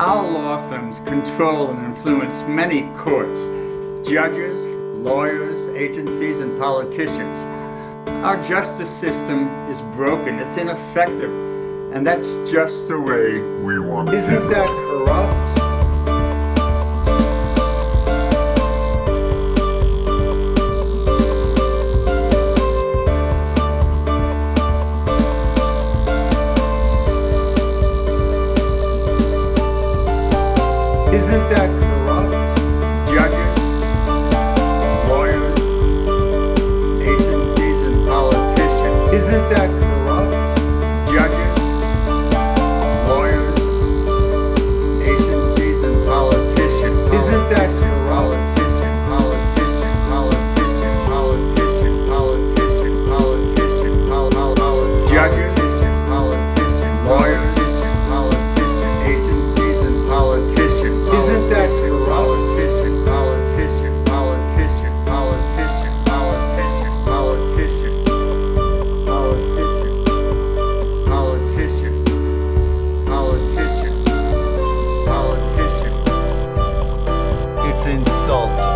Our law firms control and influence many courts, judges, lawyers, agencies, and politicians. Our justice system is broken, it's ineffective, and that's just the way we want it. Isn't that Isn't that corrupt? Judges, lawyers, agencies, and politicians. Isn't that insult.